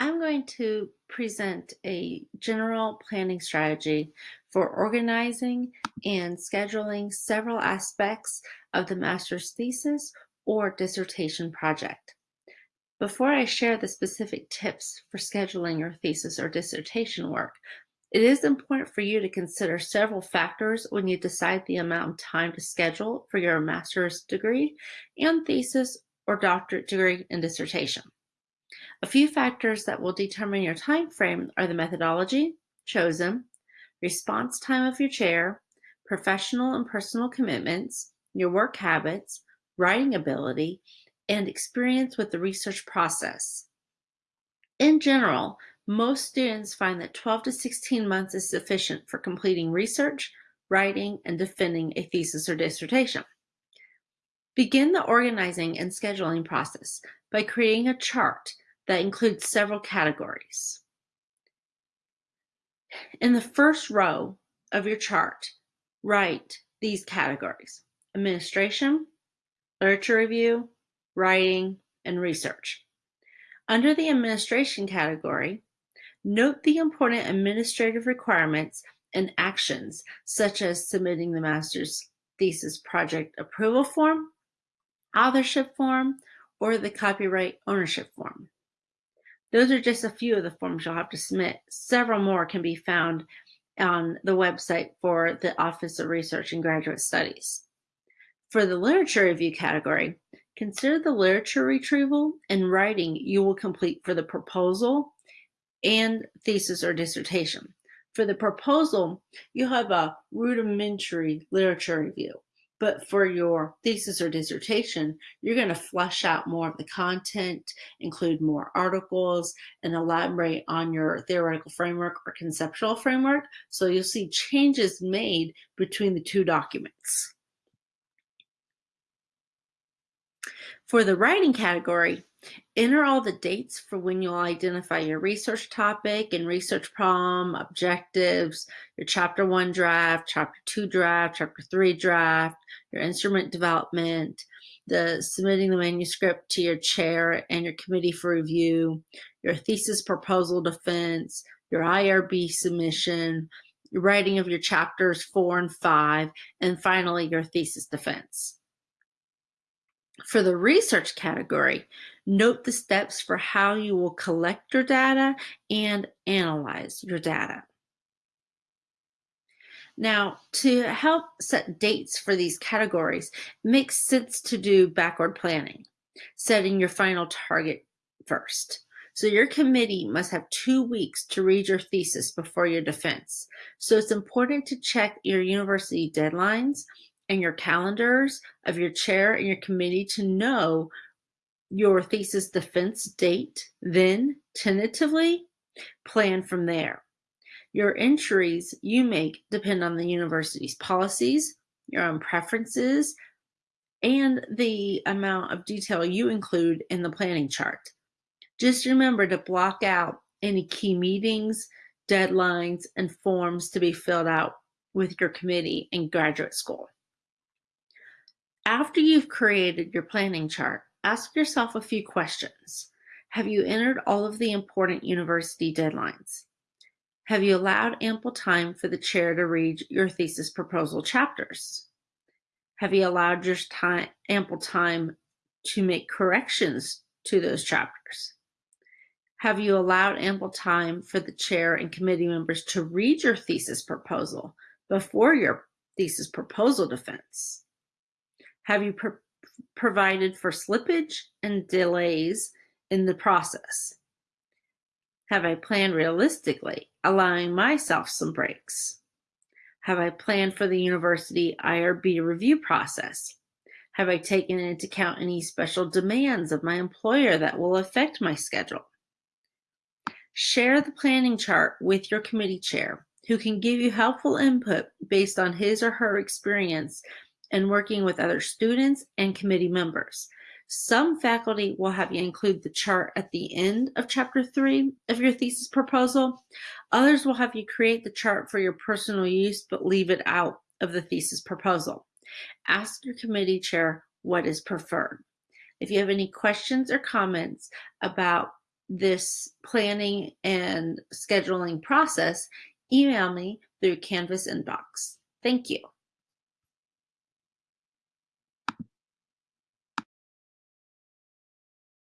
I'm going to present a general planning strategy for organizing and scheduling several aspects of the master's thesis or dissertation project. Before I share the specific tips for scheduling your thesis or dissertation work, it is important for you to consider several factors when you decide the amount of time to schedule for your master's degree and thesis or doctorate degree and dissertation. A few factors that will determine your time frame are the methodology chosen, response time of your chair, professional and personal commitments, your work habits, writing ability, and experience with the research process. In general, most students find that 12 to 16 months is sufficient for completing research, writing, and defending a thesis or dissertation. Begin the organizing and scheduling process by creating a chart that includes several categories. In the first row of your chart, write these categories, administration, literature review, writing, and research. Under the administration category, note the important administrative requirements and actions, such as submitting the master's thesis project approval form, authorship form, or the copyright ownership form. Those are just a few of the forms you'll have to submit. Several more can be found on the website for the Office of Research and Graduate Studies. For the literature review category, consider the literature retrieval and writing you will complete for the proposal and thesis or dissertation. For the proposal, you have a rudimentary literature review. But for your thesis or dissertation, you're going to flesh out more of the content, include more articles, and elaborate on your theoretical framework or conceptual framework. So you'll see changes made between the two documents. For the writing category, enter all the dates for when you'll identify your research topic and research problem, objectives, your chapter one draft, chapter two draft, chapter three draft, your instrument development, the submitting the manuscript to your chair and your committee for review, your thesis proposal defense, your IRB submission, your writing of your chapters four and five, and finally your thesis defense. For the research category, note the steps for how you will collect your data and analyze your data. Now, to help set dates for these categories, it makes sense to do backward planning, setting your final target first. So your committee must have two weeks to read your thesis before your defense. So it's important to check your university deadlines and your calendars of your chair and your committee to know your thesis defense date, then tentatively plan from there. Your entries you make depend on the university's policies, your own preferences, and the amount of detail you include in the planning chart. Just remember to block out any key meetings, deadlines, and forms to be filled out with your committee in graduate school. After you've created your planning chart, ask yourself a few questions. Have you entered all of the important university deadlines? Have you allowed ample time for the chair to read your thesis proposal chapters? Have you allowed your time, ample time to make corrections to those chapters? Have you allowed ample time for the chair and committee members to read your thesis proposal before your thesis proposal defense? Have you provided for slippage and delays in the process? Have I planned realistically, allowing myself some breaks? Have I planned for the university IRB review process? Have I taken into account any special demands of my employer that will affect my schedule? Share the planning chart with your committee chair, who can give you helpful input based on his or her experience and working with other students and committee members. Some faculty will have you include the chart at the end of chapter three of your thesis proposal. Others will have you create the chart for your personal use, but leave it out of the thesis proposal. Ask your committee chair what is preferred. If you have any questions or comments about this planning and scheduling process, email me through Canvas inbox. Thank you.